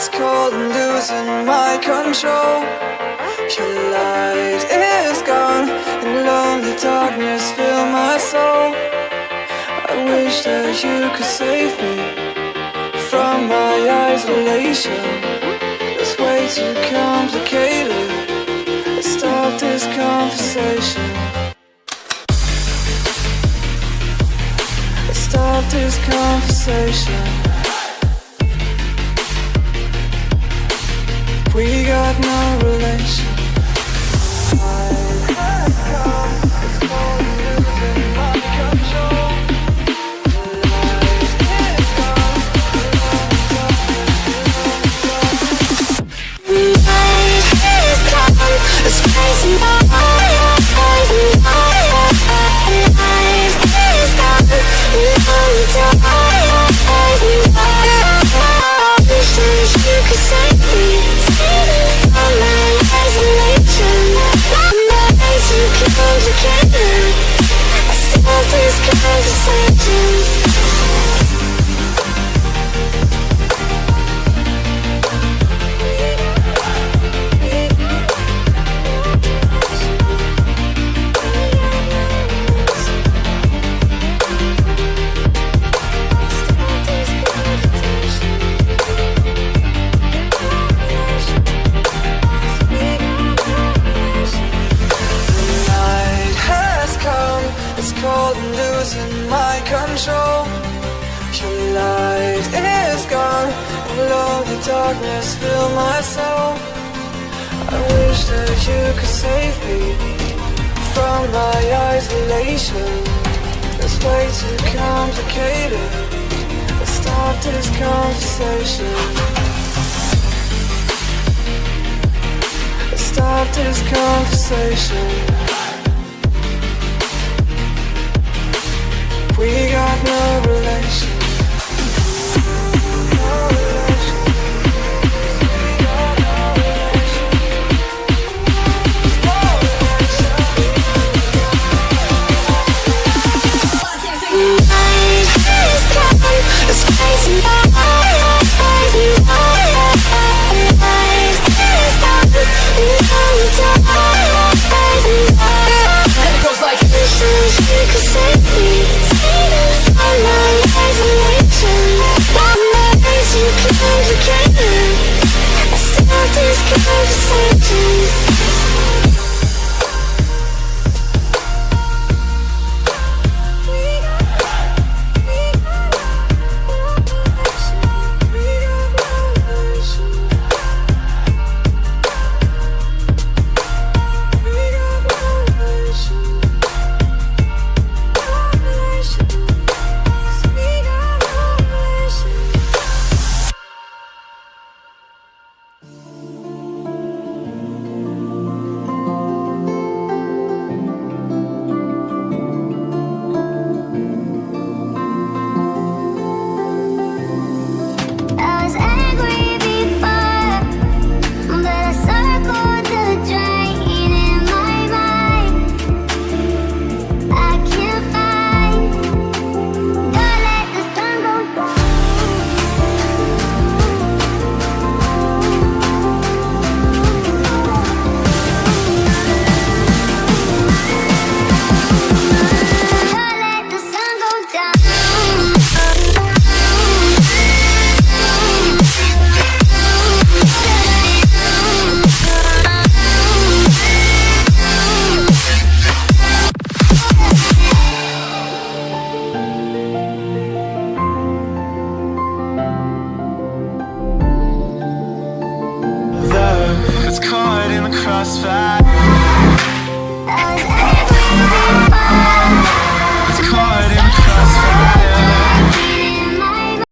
It's cold and losing my control. Your light is gone And lonely darkness fill my soul. I wish that you could save me From my isolation. It's way too complicated. Let's stop this conversation. Let's stop this conversation We got no relation cold and losing my control. Your light is gone And lonely darkness fill my soul. I wish that you could save me From my isolation. It's way too complicated Let's stop this conversation. Let's stop this conversation We got no